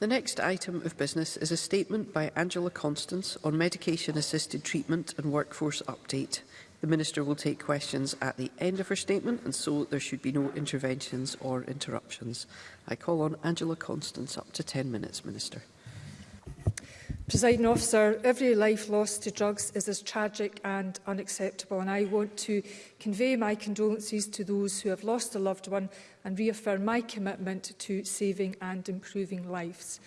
The next item of business is a statement by Angela Constance on medication-assisted treatment and workforce update. The Minister will take questions at the end of her statement and so there should be no interventions or interruptions. I call on Angela Constance up to 10 minutes, Minister. Presiding officer, every life lost to drugs is as tragic and unacceptable and I want to convey my condolences to those who have lost a loved one and reaffirm my commitment to saving and improving lives.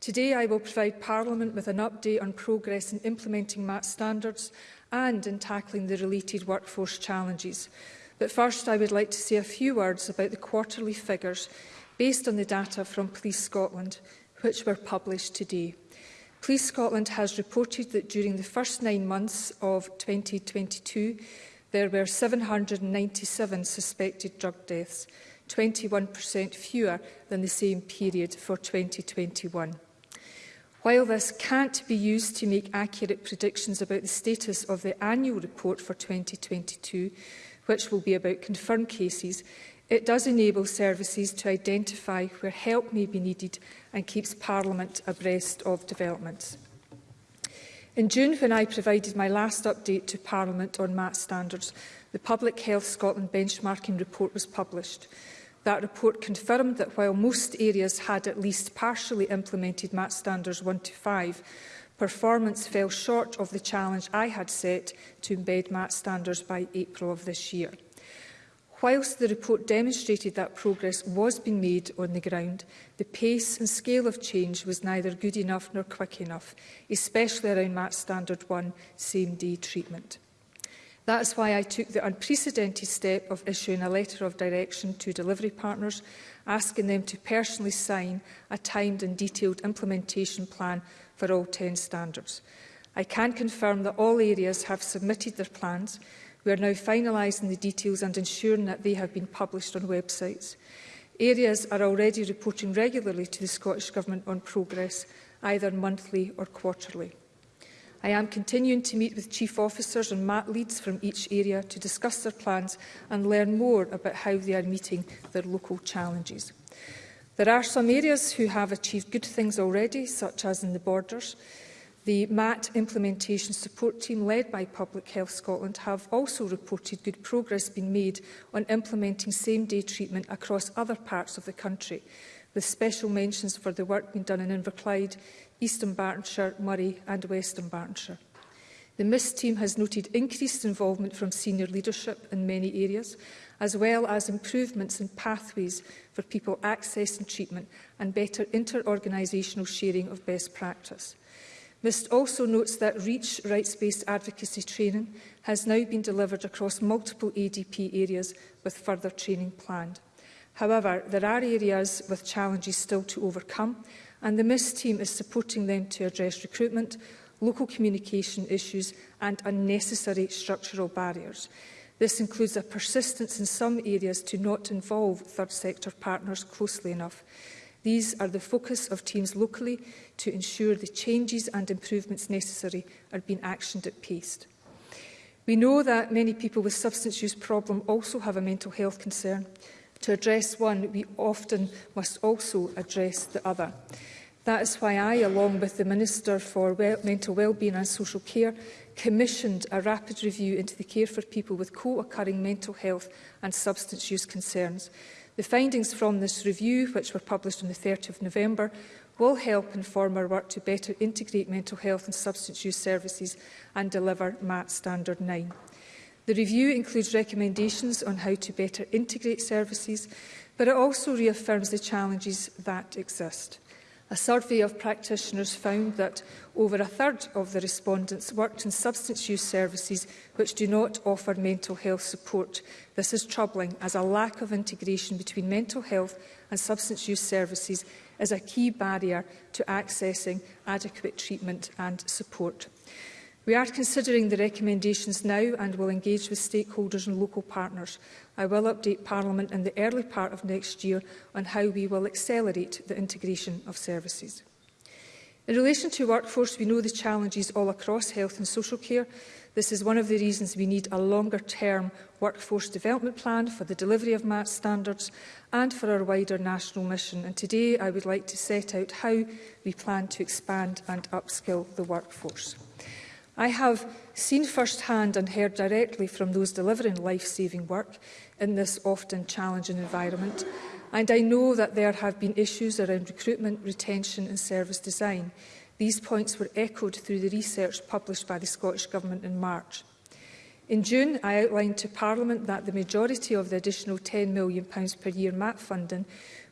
Today I will provide Parliament with an update on progress in implementing MAT standards and in tackling the related workforce challenges. But first I would like to say a few words about the quarterly figures based on the data from Police Scotland, which were published today. Police Scotland has reported that during the first nine months of 2022, there were 797 suspected drug deaths, 21% fewer than the same period for 2021. While this can't be used to make accurate predictions about the status of the annual report for 2022, which will be about confirmed cases, It does enable services to identify where help may be needed and keeps Parliament abreast of developments. In June, when I provided my last update to Parliament on MAT standards, the Public Health Scotland benchmarking report was published. That report confirmed that while most areas had at least partially implemented MAT standards 1 to 5, performance fell short of the challenge I had set to embed MAT standards by April of this year. Whilst the report demonstrated that progress was being made on the ground, the pace and scale of change was neither good enough nor quick enough, especially around match standard 1 same-day treatment. That is why I took the unprecedented step of issuing a letter of direction to delivery partners, asking them to personally sign a timed and detailed implementation plan for all 10 standards. I can confirm that all areas have submitted their plans, We are now finalising the details and ensuring that they have been published on websites. Areas are already reporting regularly to the Scottish Government on progress, either monthly or quarterly. I am continuing to meet with chief officers and MAT leads from each area to discuss their plans and learn more about how they are meeting their local challenges. There are some areas who have achieved good things already, such as in the borders. The MAT implementation support team led by Public Health Scotland have also reported good progress being made on implementing same-day treatment across other parts of the country, with special mentions for the work being done in Inverclyde, Eastern Bartonshire, Murray and Western Bartonshire. The MISS team has noted increased involvement from senior leadership in many areas, as well as improvements in pathways for people accessing treatment and better inter-organisational sharing of best practice. MIST also notes that REACH rights-based advocacy training has now been delivered across multiple ADP areas with further training planned. However, there are areas with challenges still to overcome and the MIST team is supporting them to address recruitment, local communication issues and unnecessary structural barriers. This includes a persistence in some areas to not involve third sector partners closely enough. These are the focus of teams locally to ensure the changes and improvements necessary are being actioned at pace. We know that many people with substance use problem also have a mental health concern. To address one, we often must also address the other. That is why I, along with the Minister for well Mental Wellbeing and Social Care, commissioned a rapid review into the care for people with co-occurring mental health and substance use concerns The findings from this review, which were published on the 30th of November, will help inform our work to better integrate mental health and substance use services and deliver MAT Standard 9. The review includes recommendations on how to better integrate services, but it also reaffirms the challenges that exist. A survey of practitioners found that over a third of the respondents worked in substance use services which do not offer mental health support. This is troubling as a lack of integration between mental health and substance use services is a key barrier to accessing adequate treatment and support. We are considering the recommendations now and will engage with stakeholders and local partners. I will update Parliament in the early part of next year on how we will accelerate the integration of services. In relation to workforce, we know the challenges all across health and social care. This is one of the reasons we need a longer-term workforce development plan for the delivery of MAT standards and for our wider national mission. And today I would like to set out how we plan to expand and upskill the workforce. I have seen firsthand and heard directly from those delivering life-saving work in this often challenging environment, and I know that there have been issues around recruitment, retention and service design. These points were echoed through the research published by the Scottish Government in March. In June, I outlined to Parliament that the majority of the additional £10 million per year MAP funding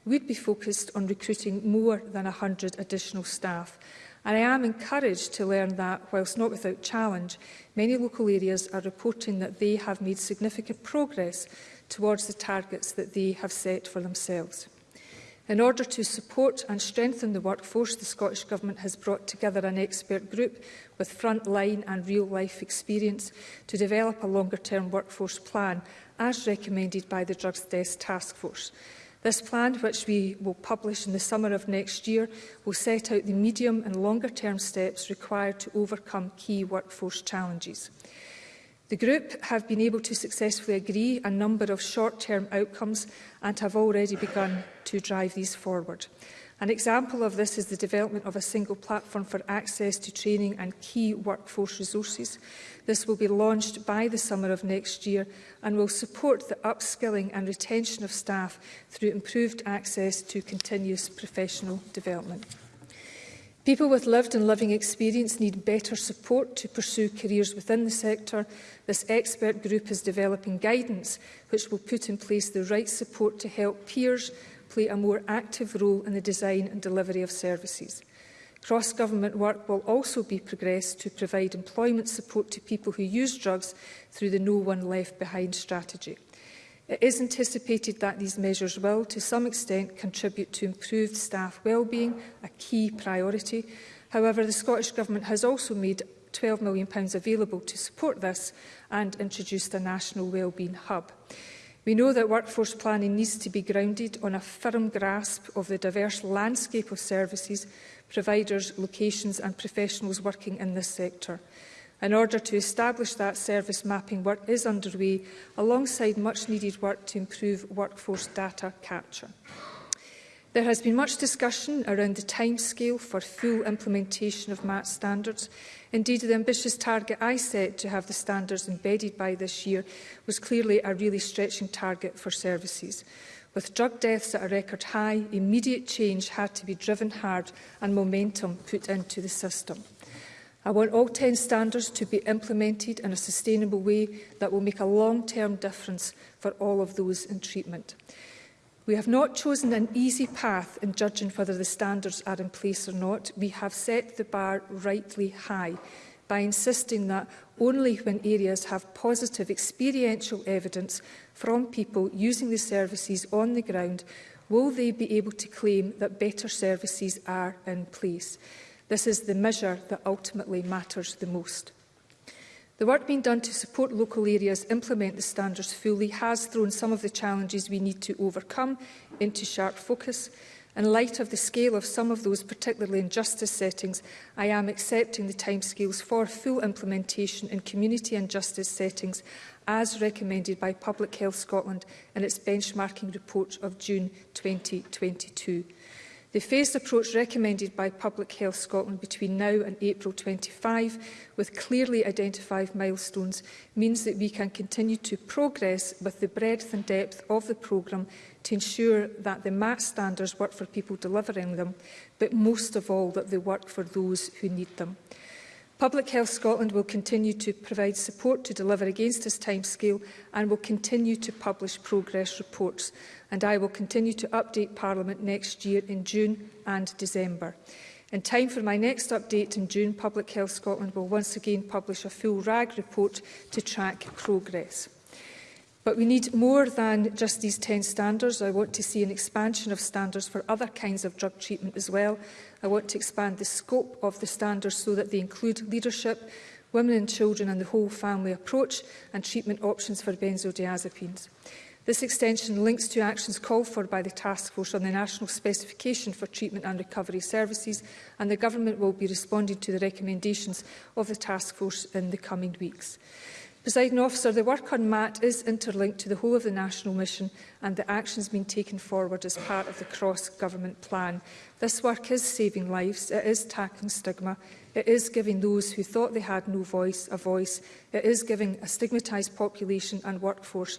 would be focused on recruiting more than 100 additional staff And I am encouraged to learn that, whilst not without challenge, many local areas are reporting that they have made significant progress towards the targets that they have set for themselves. In order to support and strengthen the workforce, the Scottish Government has brought together an expert group with frontline and real-life experience to develop a longer-term workforce plan, as recommended by the Drugs Desk Task Force. This plan, which we will publish in the summer of next year, will set out the medium and longer term steps required to overcome key workforce challenges. The group have been able to successfully agree a number of short-term outcomes and have already begun to drive these forward. An example of this is the development of a single platform for access to training and key workforce resources. This will be launched by the summer of next year and will support the upskilling and retention of staff through improved access to continuous professional development. People with lived and living experience need better support to pursue careers within the sector. This expert group is developing guidance which will put in place the right support to help peers play a more active role in the design and delivery of services. Cross-government work will also be progressed to provide employment support to people who use drugs through the No One Left Behind strategy. It is anticipated that these measures will, to some extent, contribute to improved staff wellbeing, a key priority. However, the Scottish Government has also made £12 million available to support this and introduced a national wellbeing hub. We know that workforce planning needs to be grounded on a firm grasp of the diverse landscape of services, providers, locations and professionals working in this sector. In order to establish that service mapping work is underway alongside much needed work to improve workforce data capture. There has been much discussion around the timescale for full implementation of MAT standards. Indeed, the ambitious target I set to have the standards embedded by this year was clearly a really stretching target for services. With drug deaths at a record high, immediate change had to be driven hard and momentum put into the system. I want all 10 standards to be implemented in a sustainable way that will make a long-term difference for all of those in treatment. We have not chosen an easy path in judging whether the standards are in place or not. We have set the bar rightly high by insisting that only when areas have positive experiential evidence from people using the services on the ground will they be able to claim that better services are in place. This is the measure that ultimately matters the most. The work being done to support local areas implement the standards fully has thrown some of the challenges we need to overcome into sharp focus. In light of the scale of some of those, particularly in justice settings, I am accepting the timescales for full implementation in community and justice settings as recommended by Public Health Scotland in its benchmarking report of June 2022. The phased approach recommended by Public Health Scotland between now and April 25, with clearly identified milestones, means that we can continue to progress with the breadth and depth of the programme to ensure that the MAT standards work for people delivering them, but most of all that they work for those who need them. Public Health Scotland will continue to provide support to deliver against this timescale and will continue to publish progress reports. And I will continue to update Parliament next year in June and December. In time for my next update in June, Public Health Scotland will once again publish a full RAG report to track progress. But we need more than just these 10 standards. I want to see an expansion of standards for other kinds of drug treatment as well. I want to expand the scope of the standards so that they include leadership, women and children and the whole family approach and treatment options for benzodiazepines. This extension links to actions called for by the Task Force on the National Specification for Treatment and Recovery Services and the Government will be responding to the recommendations of the Task Force in the coming weeks. Presiding officer, the work on MAT is interlinked to the whole of the national mission and the actions being taken forward as part of the cross-government plan. This work is saving lives, it is tackling stigma, it is giving those who thought they had no voice a voice, it is giving a stigmatised population and workforce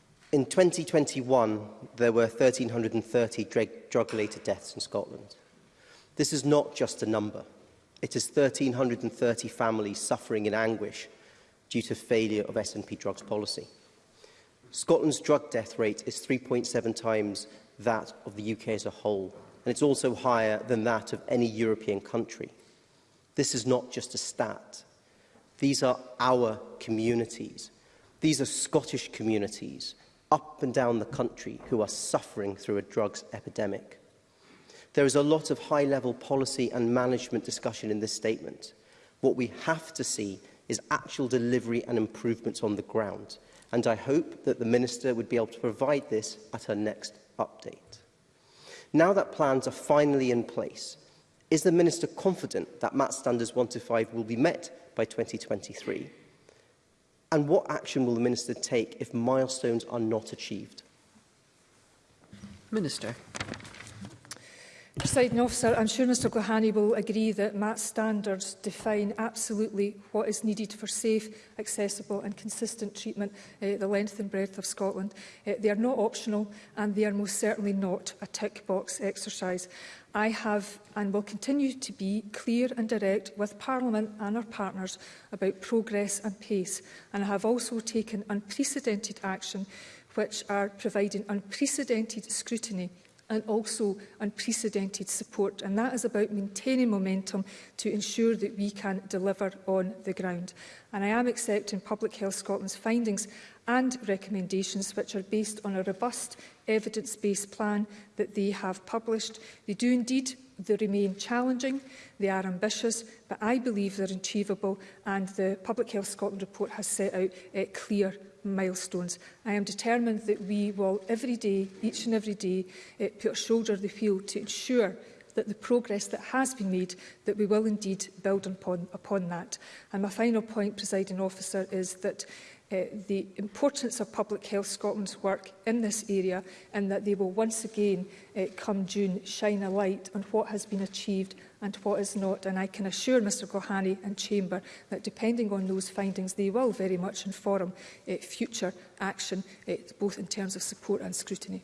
In 2021, there were 1,330 drug-related deaths in Scotland. This is not just a number – It is 1,330 families suffering in anguish due to failure of SNP drugs policy. Scotland's drug death rate is 3.7 times that of the UK as a whole, and it's also higher than that of any European country. This is not just a stat. These are our communities. These are Scottish communities up and down the country who are suffering through a drugs epidemic. There is a lot of high-level policy and management discussion in this statement. What we have to see is actual delivery and improvements on the ground, and I hope that the Minister would be able to provide this at her next update. Now that plans are finally in place, is the Minister confident that MAT standards 1 to 5 will be met by 2023? And what action will the Minister take if milestones are not achieved? Minister. Presiding officer, I'm sure Mr Gohani will agree that MAT standards define absolutely what is needed for safe, accessible and consistent treatment uh, the length and breadth of Scotland. Uh, they are not optional and they are most certainly not a tick box exercise. I have and will continue to be clear and direct with Parliament and our partners about progress and pace and I have also taken unprecedented action which are providing unprecedented scrutiny and also unprecedented support. And that is about maintaining momentum to ensure that we can deliver on the ground. And I am accepting Public Health Scotland's findings and recommendations which are based on a robust evidence-based plan that they have published. They do indeed They remain challenging, they are ambitious, but I believe they're achievable and the Public Health Scotland report has set out uh, clear milestones. I am determined that we will every day, each and every day, uh, put our shoulder to the wheel to ensure that the progress that has been made, that we will indeed build upon, upon that. And my final point, presiding officer, is that uh, the importance of Public Health Scotland's work in this area and that they will once again, uh, come June, shine a light on what has been achieved and what is not. And I can assure Mr Gohani and Chamber that depending on those findings, they will very much inform uh, future action, uh, both in terms of support and scrutiny.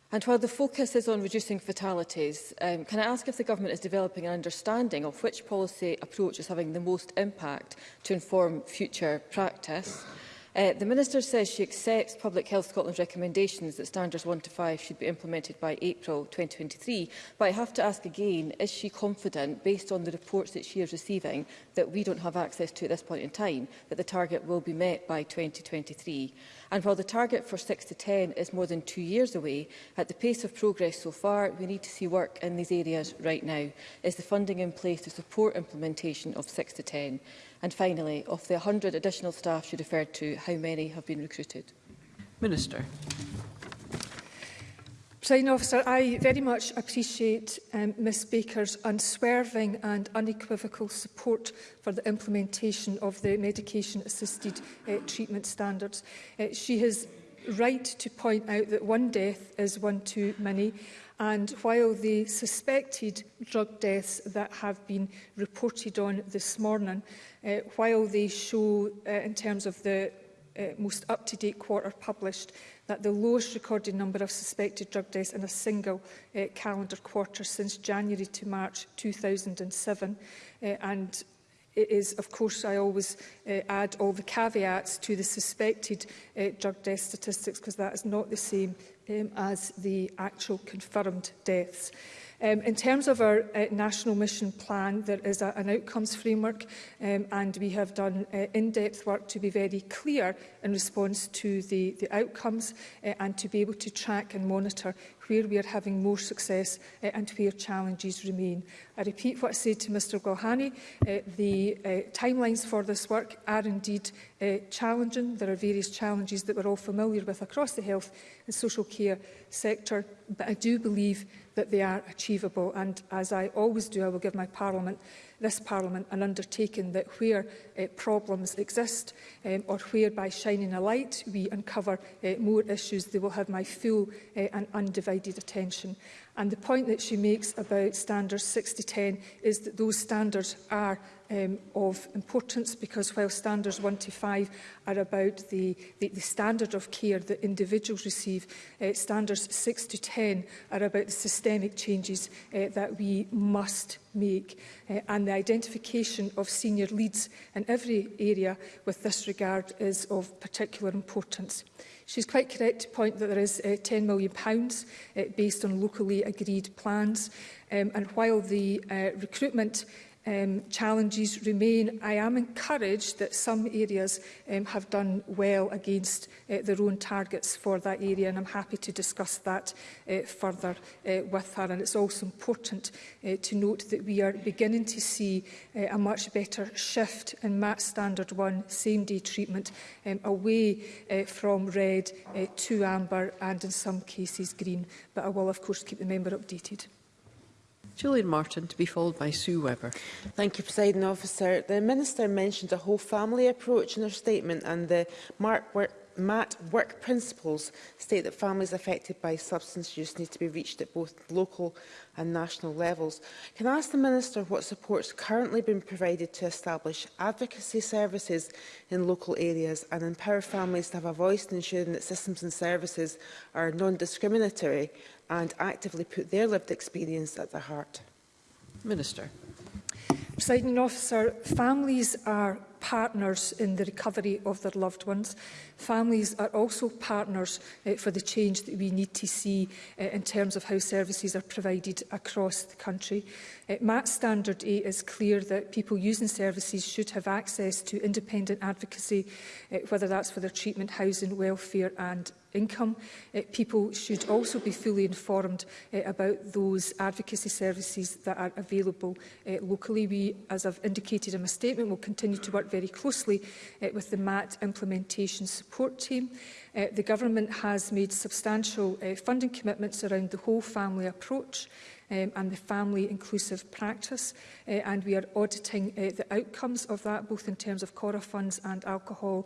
And while the focus is on reducing fatalities, um, can I ask if the Government is developing an understanding of which policy approach is having the most impact to inform future practice? Uh, the Minister says she accepts Public Health Scotland's recommendations that standards 1 to 5 should be implemented by April 2023, but I have to ask again, is she confident, based on the reports that she is receiving, that we don't have access to at this point in time, that the target will be met by 2023? And while the target for 6 to 10 is more than two years away, at the pace of progress so far, we need to see work in these areas right now. Is the funding in place to support implementation of 6 to 10? And finally, of the 100 additional staff you referred to, how many have been recruited? Minister. Presiding officer, I very much appreciate um, Ms Baker's unswerving and unequivocal support for the implementation of the medication-assisted uh, treatment standards. Uh, she has right to point out that one death is one too many and while the suspected drug deaths that have been reported on this morning, uh, while they show uh, in terms of the uh, most up-to-date quarter published that the lowest recorded number of suspected drug deaths in a single uh, calendar quarter since January to March 2007. Uh, and it is, of course, I always uh, add all the caveats to the suspected uh, drug death statistics because that is not the same um, as the actual confirmed deaths. Um, in terms of our uh, national mission plan, there is a, an outcomes framework um, and we have done uh, in-depth work to be very clear in response to the, the outcomes uh, and to be able to track and monitor where we are having more success uh, and where challenges remain. I repeat what I said to Mr Gohani, uh, eh, the uh, timelines for this work are indeed uh, challenging. There are various challenges that we're all familiar with across the health and social care sector, but I do believe that they are achievable. And as I always do, I will give my Parliament this Parliament and undertaken that where uh, problems exist um, or where by shining a light we uncover uh, more issues, they will have my full uh, and undivided attention. And the point that she makes about standards 6010 10 is that those standards are um, of importance because while standards 1 to 5 are about the, the, the standard of care that individuals receive, uh, standards 6 to 10 are about the systemic changes uh, that we must make uh, and the identification of senior leads in every area with this regard is of particular importance. She's quite correct to point that there is uh, £10 million uh, based on locally agreed plans. Um, and while the uh, recruitment um, challenges remain, I am encouraged that some areas um, have done well against uh, their own targets for that area, and I'm happy to discuss that uh, further uh, with her. And it's also important uh, to note that we are beginning to see uh, a much better shift in MAT Standard 1 same-day treatment um, away uh, from red uh, to amber and in some cases green. But I will, of course, keep the member updated. Julian Martin, to be followed by Sue Webber. Thank you, President Officer. The Minister mentioned a whole family approach in her statement and the Mark Work MAT work principles state that families affected by substance use need to be reached at both local and national levels. Can I ask the Minister what support's currently been provided to establish advocacy services in local areas and empower families to have a voice in ensuring that systems and services are non-discriminatory and actively put their lived experience at the heart? Minister. Presiding officer, families are partners in the recovery of their loved ones. Families are also partners uh, for the change that we need to see uh, in terms of how services are provided across the country. Uh, MAT Standard 8 is clear that people using services should have access to independent advocacy, uh, whether that's for their treatment, housing, welfare and income. Uh, people should also be fully informed uh, about those advocacy services that are available uh, locally. We, as I've indicated in my statement, will continue to work very closely uh, with the MAT implementation support team. Uh, the Government has made substantial uh, funding commitments around the whole family approach um, and the family inclusive practice. Uh, and we are auditing uh, the outcomes of that, both in terms of CORA funds and alcohol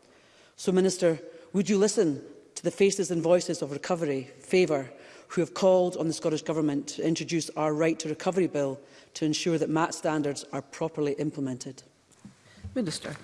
So, Minister, would you listen to the faces and voices of Recovery Favour, who have called on the Scottish Government to introduce our Right to Recovery Bill to ensure that MAT standards are properly implemented? Minister.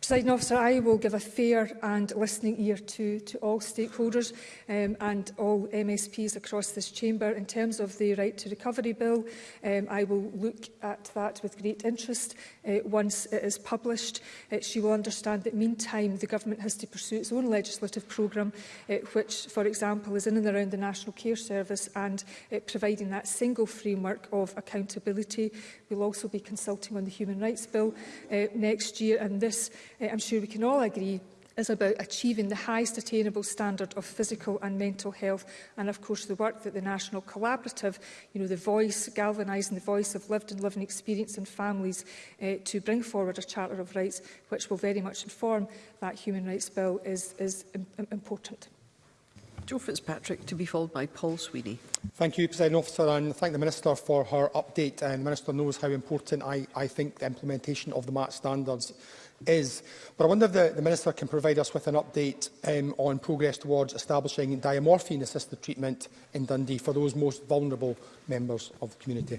Presiding officer, I will give a fair and listening ear to, to all stakeholders um, and all MSPs across this chamber. In terms of the Right to Recovery Bill, um, I will look at that with great interest uh, once it is published. Uh, she will understand that meantime the government has to pursue its own legislative programme, uh, which, for example, is in and around the National Care Service and uh, providing that single framework of accountability. We'll also be consulting on the Human Rights Bill uh, next year and this Eh, I'm sure we can all agree, is about achieving the highest attainable standard of physical and mental health and of course the work that the National Collaborative, you know, the voice, galvanising the voice of lived and living experience and families uh, to bring forward a Charter of Rights which will very much inform that Human Rights Bill is, is important. Joe Fitzpatrick to be followed by Paul Sweeney. Thank you, President Officer, and thank the Minister for her update. And the Minister knows how important I, I think the implementation of the MAT standards is. But I wonder if the, the Minister can provide us with an update um, on progress towards establishing diamorphine-assisted treatment in Dundee for those most vulnerable members of the community.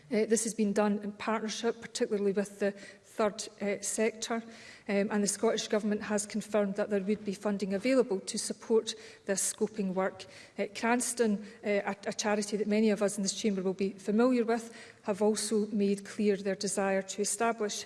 Uh, this has been done in partnership, particularly with the third uh, sector um, and the Scottish Government has confirmed that there would be funding available to support this scoping work. Uh, Cranston, uh, a, a charity that many of us in this chamber will be familiar with, have also made clear their desire to establish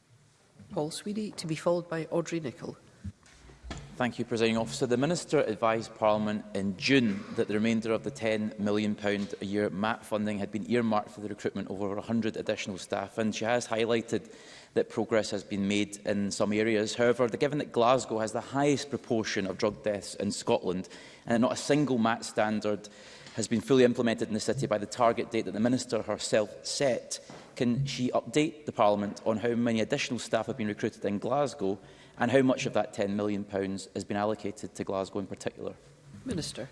Paul Sweeney to be followed by Audrey Nicholl. Thank you, Presiding Officer. The Minister advised Parliament in June that the remainder of the £10 million a year MAT funding had been earmarked for the recruitment of over 100 additional staff, and she has highlighted that progress has been made in some areas. However, given that Glasgow has the highest proportion of drug deaths in Scotland, and not a single MAT standard has been fully implemented in the city by the target date that the Minister herself set, can she update the Parliament on how many additional staff have been recruited in Glasgow and how much of that £10 million has been allocated to Glasgow in particular? Minister.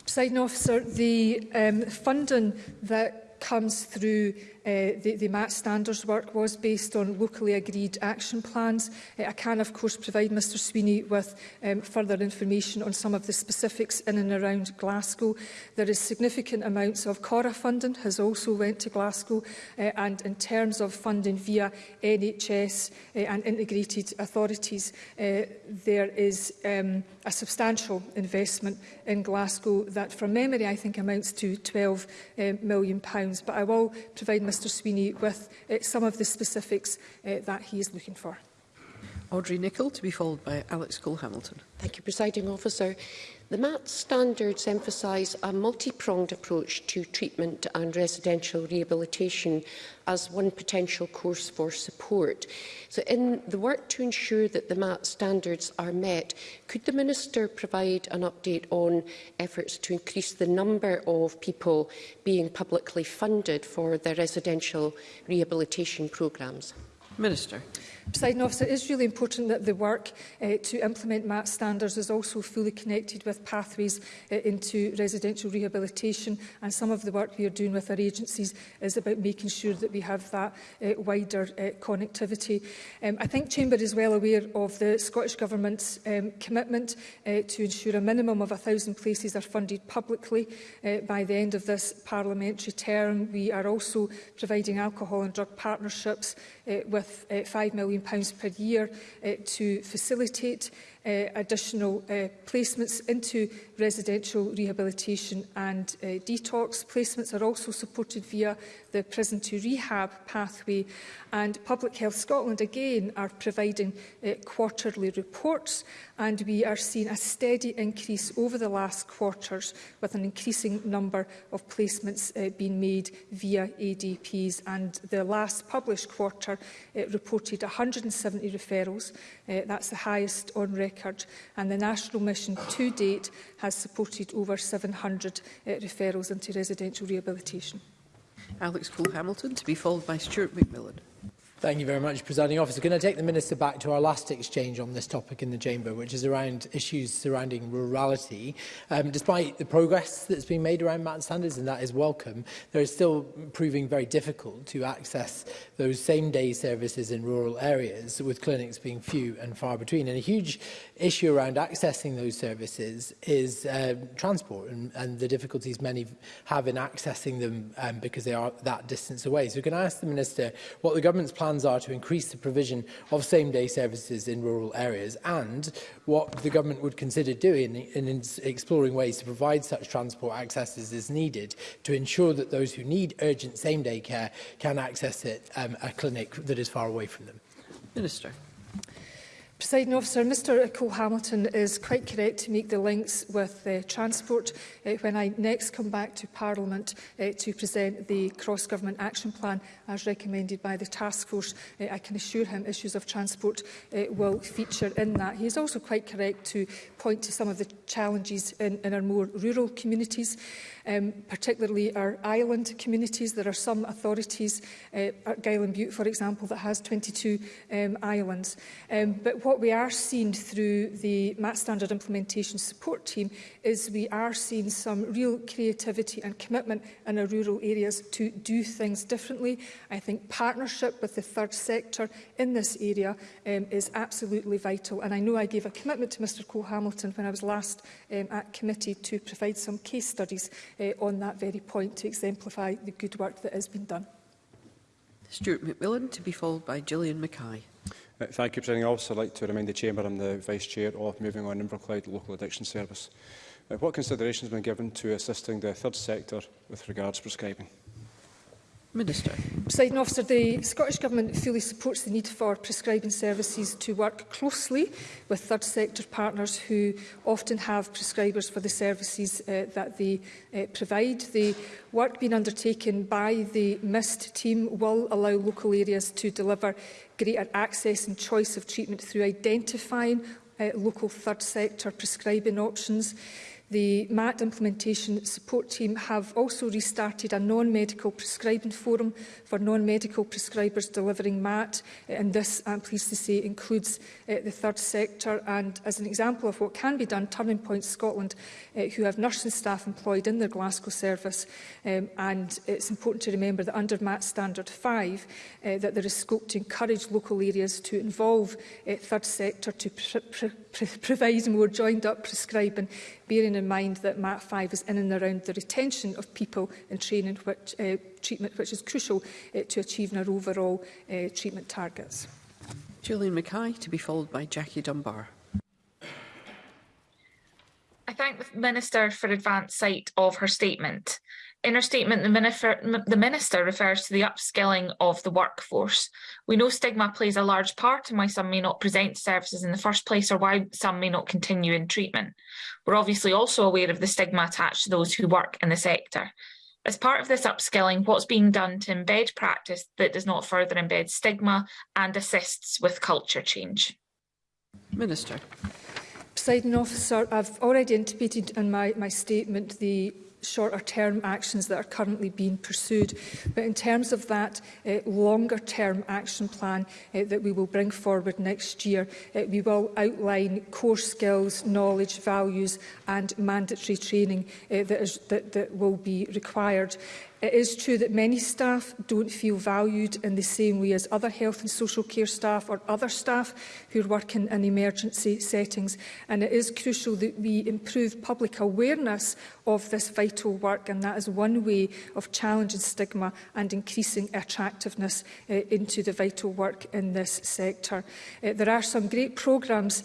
Presiding officer, the um, funding that comes through uh, the, the MAT standards work was based on locally agreed action plans. Uh, I can, of course, provide Mr Sweeney with um, further information on some of the specifics in and around Glasgow. There is significant amounts of CORA funding has also went to Glasgow uh, and in terms of funding via NHS uh, and integrated authorities, uh, there is um, a substantial investment in Glasgow that, from memory, I think amounts to £12 uh, million pounds things, but I will provide Mr Sweeney with uh, some of the specifics uh, that he is looking for. Audrey Nicholl, to be followed by Alex Cole-Hamilton. Thank you, Presiding Officer. The MAT standards emphasise a multi-pronged approach to treatment and residential rehabilitation as one potential course for support. So in the work to ensure that the MAT standards are met, could the Minister provide an update on efforts to increase the number of people being publicly funded for their residential rehabilitation programmes? Minister. Presiding officer, it is really important that the work uh, to implement MAT standards is also fully connected with pathways uh, into residential rehabilitation and some of the work we are doing with our agencies is about making sure that we have that uh, wider uh, connectivity. Um, I think Chamber is well aware of the Scottish Government's um, commitment uh, to ensure a minimum of 1,000 places are funded publicly uh, by the end of this parliamentary term. We are also providing alcohol and drug partnerships uh, with uh, 5 million million pounds per year uh, to facilitate uh, additional uh, placements into residential rehabilitation and uh, detox. Placements are also supported via the prison to rehab pathway and Public Health Scotland again are providing uh, quarterly reports and we are seeing a steady increase over the last quarters with an increasing number of placements uh, being made via ADPs and the last published quarter uh, reported 170 referrals uh, that's the highest on record and the national mission to date has supported over 700 uh, referrals into residential rehabilitation. Alex Cole-Hamilton, to be followed by Stuart McMillan. Thank you very much, Presiding Officer. Can I take the Minister back to our last exchange on this topic in the Chamber, which is around issues surrounding rurality. Um, despite the progress that's been made around mat standards, and that is welcome, there is still proving very difficult to access those same-day services in rural areas, with clinics being few and far between. And a huge issue around accessing those services is uh, transport and, and the difficulties many have in accessing them um, because they are that distance away. So can I ask the Minister what the government's plan plans are to increase the provision of same-day services in rural areas and what the government would consider doing in exploring ways to provide such transport accesses as is needed to ensure that those who need urgent same-day care can access it um, a clinic that is far away from them. Minister. Presiding officer, Mr Cole Hamilton is quite correct to make the links with uh, transport uh, when I next come back to Parliament uh, to present the cross-government action plan as recommended by the task force. Uh, I can assure him issues of transport uh, will feature in that. He is also quite correct to point to some of the challenges in, in our more rural communities um, particularly our island communities. There are some authorities, uh, Gail and Butte, for example, that has 22 um, islands. Um, but what we are seeing through the MAT standard implementation support team is we are seeing some real creativity and commitment in our rural areas to do things differently. I think partnership with the third sector in this area um, is absolutely vital. And I know I gave a commitment to Mr Cole Hamilton when I was last um, at committee to provide some case studies uh, on that very point to exemplify the good work that has been done. Stuart McMillan to be followed by Gillian Mackay. Uh, thank you, President. Officer. also like to remind the Chamber I'm the Vice Chair of Moving on Inverclyde Local Addiction Service. Uh, what consideration has been given to assisting the third sector with regards to prescribing? Minister. Presiding officer, the Scottish Government fully supports the need for prescribing services to work closely with third sector partners who often have prescribers for the services uh, that they uh, provide. The work being undertaken by the MIST team will allow local areas to deliver greater access and choice of treatment through identifying uh, local third sector prescribing options. The MAT implementation support team have also restarted a non-medical prescribing forum for non-medical prescribers delivering MAT eh, and this, I'm pleased to say, includes uh, the third sector and as an example of what can be done, Turning Point Scotland, uh, who have nursing staff employed in their Glasgow service um, and it's important to remember that under MAT Standard 5 uh, that there is scope to encourage local areas to involve uh, third sector to pr pr provides more joined-up prescribing, bearing in mind that MAT5 is in and around the retention of people in training which, uh, treatment, which is crucial uh, to achieving our overall uh, treatment targets. Julian Mackay, to be followed by Jackie Dunbar. I thank the Minister for advance sight of her statement. In her statement, the minister, the minister refers to the upskilling of the workforce. We know stigma plays a large part in why some may not present services in the first place or why some may not continue in treatment. We're obviously also aware of the stigma attached to those who work in the sector. As part of this upskilling, what's being done to embed practice that does not further embed stigma and assists with culture change? Minister. Presiding officer, I've already indicated in my, my statement the shorter term actions that are currently being pursued. But in terms of that uh, longer term action plan uh, that we will bring forward next year, uh, we will outline core skills, knowledge, values and mandatory training uh, that, is, that, that will be required. It is true that many staff don't feel valued in the same way as other health and social care staff or other staff who work in an emergency settings. And it is crucial that we improve public awareness of this vital work. And that is one way of challenging stigma and increasing attractiveness uh, into the vital work in this sector. Uh, there are some great programmes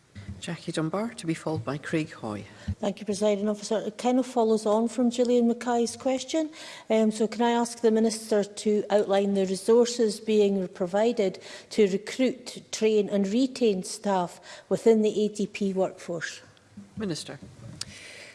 Jackie Dunbar, to be followed by Craig Hoy. Thank you, Presiding Officer. It kind of follows on from Gillian Mackay's question. Um, so can I ask the Minister to outline the resources being provided to recruit, train and retain staff within the ADP workforce? Minister.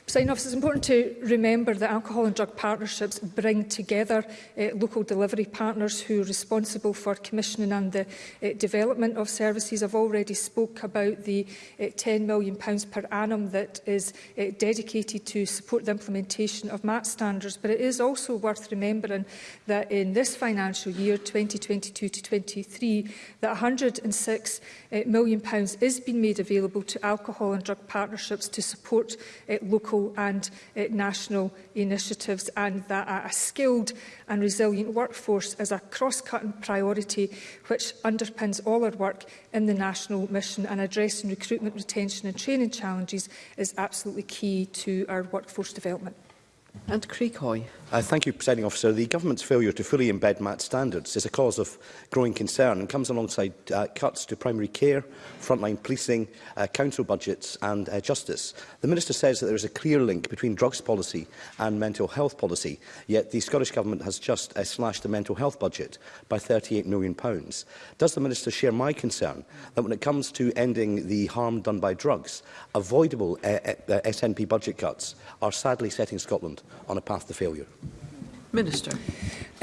Sign off, it's important to remember that alcohol and drug partnerships bring together uh, local delivery partners who are responsible for commissioning and the uh, development of services. I've already spoke about the uh, eh, £10 million per annum that is uh, dedicated to support the implementation of MAT standards, but it is also worth remembering that in this financial year, 2022 to 23, that £106 million is being made available to alcohol and drug partnerships to support uh, local local and uh, national initiatives and that a, a skilled and resilient workforce is a cross-cutting priority which underpins all our work in the national mission and addressing recruitment, retention and training challenges is absolutely key to our workforce development. And Craig Hoy. Uh, thank you, Presiding Officer. The Government's failure to fully embed MAT standards is a cause of growing concern and comes alongside uh, cuts to primary care, frontline policing, uh, council budgets and uh, justice. The Minister says that there is a clear link between drugs policy and mental health policy, yet the Scottish Government has just uh, slashed the mental health budget by £38 million. Pounds. Does the Minister share my concern that when it comes to ending the harm done by drugs, avoidable uh, uh, SNP budget cuts are sadly setting Scotland on a path to failure. Minister.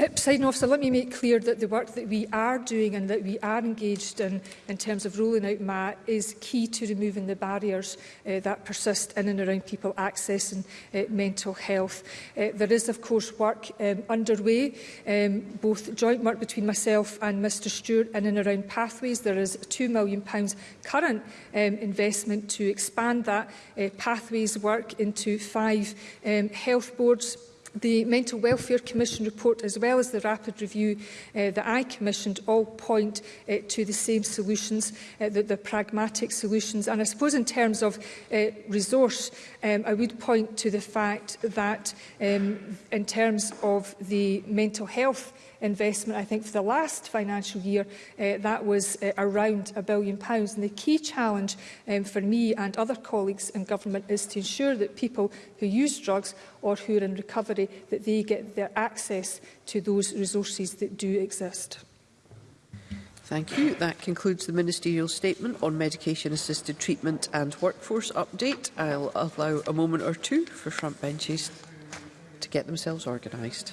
Uh, officer, let me make clear that the work that we are doing and that we are engaged in in terms of rolling out MAT is key to removing the barriers uh, that persist in and around people accessing uh, mental health. Uh, there is, of course, work um, underway, um, both joint work between myself and Mr Stewart in and around pathways. There is £2 million current um, investment to expand that uh, pathways work into five um, health boards, The Mental Welfare Commission report, as well as the rapid review uh, that I commissioned, all point uh, to the same solutions, uh, the, the pragmatic solutions. And I suppose in terms of uh, resource, um, I would point to the fact that um, in terms of the mental health investment, I think, for the last financial year, uh, that was uh, around a billion pounds. And the key challenge um, for me and other colleagues in government is to ensure that people who use drugs or who are in recovery, that they get their access to those resources that do exist. Thank you. That concludes the Ministerial Statement on Medication-Assisted Treatment and Workforce Update. I'll allow a moment or two for front benches to get themselves organised.